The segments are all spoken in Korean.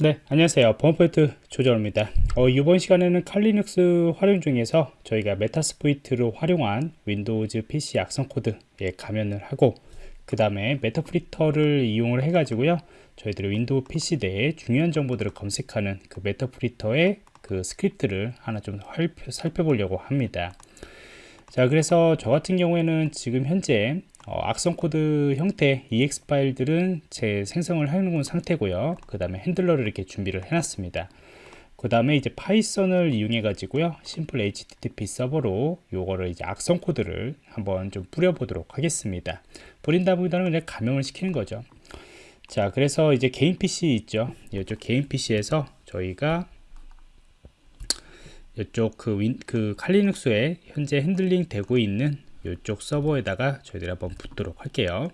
네 안녕하세요. 보안프로젝트 조정원입니다. 어, 이번 시간에는 칼리 리눅스 활용 중에서 저희가 Metasploit를 활용한 Windows PC 악성 코드에 감염을 하고 그 다음에 Meterpreter를 이용을 해 가지고요 저희들이 Window PC 내에 중요한 정보들을 검색하는 그 Meterpreter의 그 스크립트를 하나 좀 살펴보려고 합니다. 자 그래서 저 같은 경우에는 지금 현재 어, 악성 코드 형태 EXE 파일들은 제 생성을 해놓은 상태고요. 그 다음에 handler를 이렇게 준비를 해놨습니다. 그 다음에 이제 Python을 이용해 가지고요 simple http 서버로 요거를 이제 악성 코드를 한번 좀 뿌려 보도록 하겠습니다. 뿌린다보다는 그냥 감염을 시키는 거죠. 자 그래서 이제 개인 PC 있죠. 이쪽 개인 PC에서 저희가 이쪽 그, 윈, 그 칼리 리눅스에 현재 핸들링 되고 있는 이쪽 서버에다가 저희들이 한번 붙도록 할게요.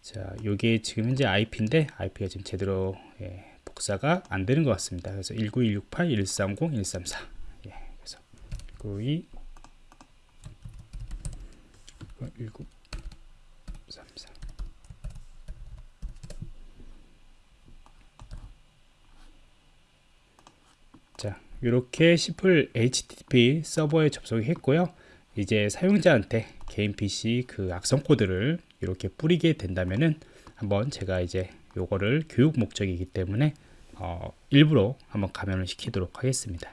자 요게 지금 현재 IP인데 IP가 지금 제대로 예, 복사가 안 되는 것 같습니다. 그래서 19168 130 134 예, 그래서 192 1934 자 이렇게 시플 HTTP 서버에 접속했고요 이제 사용자한테 개인 PC 그 악성 코드를 이렇게 뿌리게 된다면은 한번 제가 이제 요거를 교육 목적이기 때문에 어, 일부러 한번 감염을 시키도록 하겠습니다.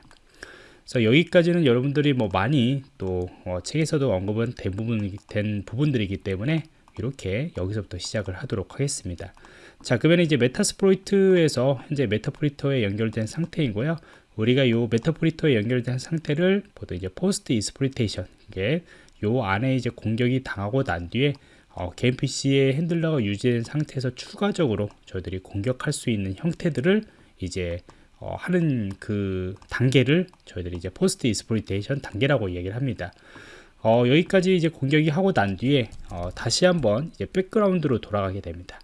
그래서 여기까지는 여러분들이 뭐 많이 또 어, 책에서도 언급은 된, 부분, 된 부분들이기 때문에 이렇게 여기서부터 시작을 하도록 하겠습니다. 자 그러면 이제 Metasploit에서 현재 Meterpreter에 연결된 상태이고요. 우리가 이 Meterpreter에 연결된 상태를 보통 이제 post exploitation 이게 요 안에 이제 공격이 당하고 난 뒤에 어, 개인 PC의 handler가 유지된 상태에서 추가적으로 저희들이 공격할 수 있는 형태들을 이제 어, 하는 그 단계를 저희들이 이제 post exploitation 단계라고 얘기를 합니다. 어, 여기까지 이제 공격이 하고 난 뒤에 어, 다시 한번 이제 백그라운드로 돌아가게 됩니다.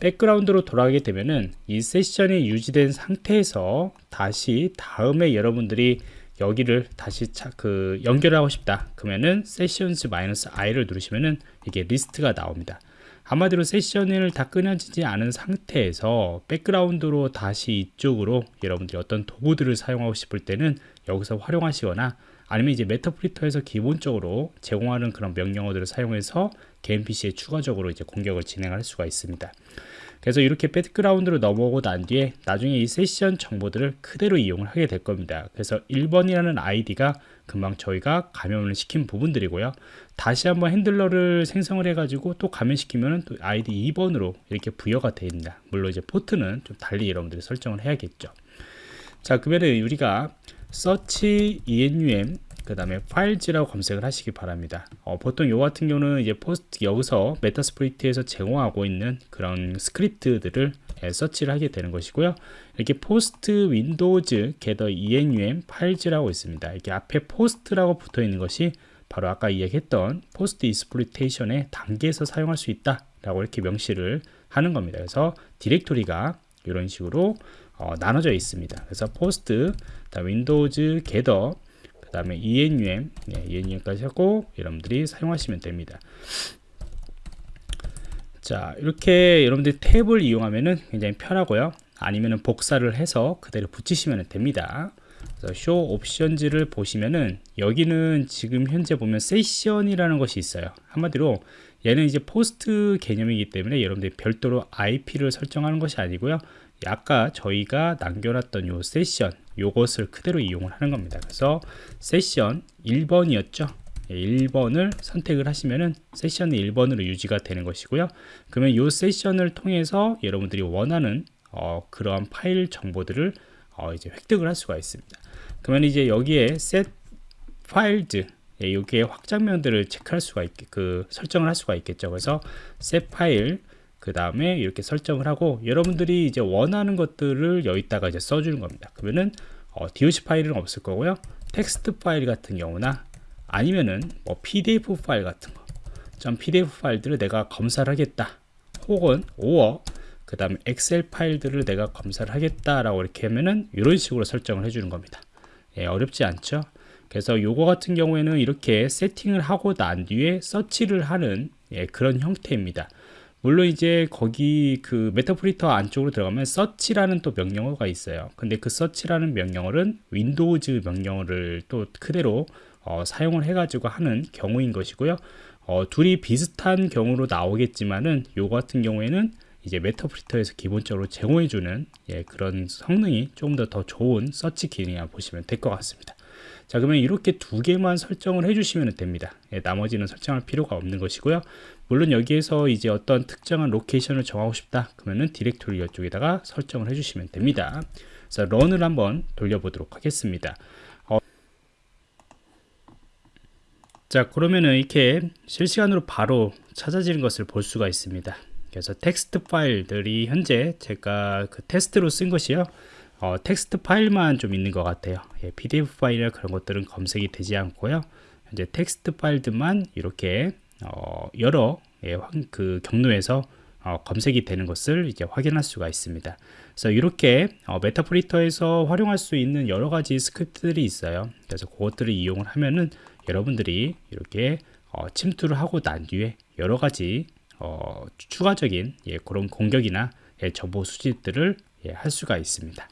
백그라운드로 돌아가게 되면은 이 세션이 유지된 상태에서 다시 다음에 여러분들이 여기를 다시 차, 그 연결하고 싶다. 그러면은 sessions 마이너스 i를 누르시면은 이게 리스트가 나옵니다 한마디로 세션을 다 끊어지지 않은 상태에서 백그라운드로 다시 이쪽으로 여러분들이 어떤 도구들을 사용하고 싶을 때는 여기서 활용하시거나 아니면 이제 Meterpreter에서 기본적으로 제공하는 그런 명령어들을 사용해서 개인 PC에 추가적으로 이제 공격을 진행할 수가 있습니다. 그래서 이렇게 백그라운드로 넘어오고 난 뒤에 나중에 이 세션 정보들을 그대로 이용을 하게 될 겁니다. 그래서 1번이라는 아이디가 금방 저희가 감염을 시킨 부분들이고요. 다시 한번 handler를 생성을 해 가지고 또 감염시키면 또 아이디 2번으로 이렇게 부여가 됩니다. 물론 이제 포트는 좀 달리 여러분들이 설정을 해야겠죠. 자, 그러면 우리가 search enum 그 다음에 files라고 검색을 하시기 바랍니다 어, 보통 요 같은 경우는 이제 post 여기서 Metasploit에서 제공하고 있는 그런 스크립트들을 예, 서치를 하게 되는 것이고요. 이렇게 포스트 윈도우즈 게더 enum 파일즈라고 있습니다. 이렇게 앞에 post라고 붙어 있는 것이 바로 아까 이야기했던 post exploitation의 단계에서 사용할 수 있다 라고 이렇게 명시를 하는 겁니다. 그래서 디렉토리가 이런 식으로 어, 나눠져 있습니다. 그래서 post windows gather 다음에 enum, 네, enum까지 하고 여러분들이 사용하시면 됩니다. 자 이렇게 여러분들이 탭을 이용하면 굉장히 편하고요. 아니면 복사를 해서 그대로 붙이시면 됩니다. 쇼 옵션즈를 보시면은 여기는 지금 현재 보면 세션이라는 것이 있어요. 한마디로 얘는 이제 포스트 개념이기 때문에 여러분들이 별도로 IP를 설정하는 것이 아니고요. 아까 저희가 남겨놨던 요 세션 요것을 그대로 이용을 하는 겁니다 그래서 세션 1번이었죠 1번을 선택을 하시면은 세션이 1번으로 유지가 되는 것이고요. 그러면 요 세션을 통해서 여러분들이 원하는 어, 그러한 파일 정보들을 어, 이제 획득을 할 수가 있습니다. 그러면 이제 여기에 set files 예, 여기에 확장면들을 체크할 수가 있게 그 설정을 할 수가 있겠죠. 그래서 set file 그 다음에 이렇게 설정을 하고 여러분들이 이제 원하는 것들을 여기다가 이제 써주는 겁니다. 그러면은 어, DOC 파일은 없을 거고요. 텍스트 파일 같은 경우나 아니면은 뭐 PDF 파일 같은 거. 좀 PDF 파일들을 내가 검사를 하겠다. 혹은 오어 그 다음에 엑셀 파일들을 내가 검사를 하겠다라고 이렇게 하면은 이런 식으로 설정을 해주는 겁니다. 예, 어렵지 않죠? 그래서 요거 같은 경우에는 이렇게 세팅을 하고 난 뒤에 서치를 하는 예, 그런 형태입니다. 물론 이제 거기 그 메타프리터 안쪽으로 들어가면 search라는 또 명령어가 있어요. 근데 그 search라는 명령어는 윈도우즈 명령어를 또 그대로 어, 사용을 해가지고 하는 경우인 것이고요. 어, 둘이 비슷한 경우로 나오겠지만은 요 같은 경우에는 이제 메타프리터에서 기본적으로 제공해주는 예, 그런 성능이 조금 더 더 좋은 서치 기능이라 보시면 될 것 같습니다. 자 그러면 이렇게 두 개만 설정을 해주시면 됩니다. 예, 나머지는 설정할 필요가 없는 것이고요. 물론 여기에서 이제 어떤 특정한 로케이션을 정하고 싶다 그러면은 디렉토리 이쪽에다가 설정을 해주시면 됩니다. 그래서 런을 한번 돌려보도록 하겠습니다. 어, 자 그러면은 이렇게 실시간으로 바로 찾아지는 것을 볼 수가 있습니다. 그래서 텍스트 파일들이 현재 제가 그 테스트로 쓴 것이요. 어, 텍스트 파일만 좀 있는 것 같아요. 예, PDF 파일이나 그런 것들은 검색이 되지 않고요. 현재 텍스트 파일들만 이렇게 어, 여러 예, 그 경로에서 어, 검색이 되는 것을 이제 확인할 수가 있습니다. 그래서 이렇게 어, 메타프리터에서 활용할 수 있는 여러 가지 스크립트들이 있어요. 그래서 그것들을 이용을 하면은 여러분들이 이렇게 어, 침투를 하고 난 뒤에 여러 가지 어, 추가적인 예, 그런 공격이나 예, 정보 수집들을 예, 할 수가 있습니다.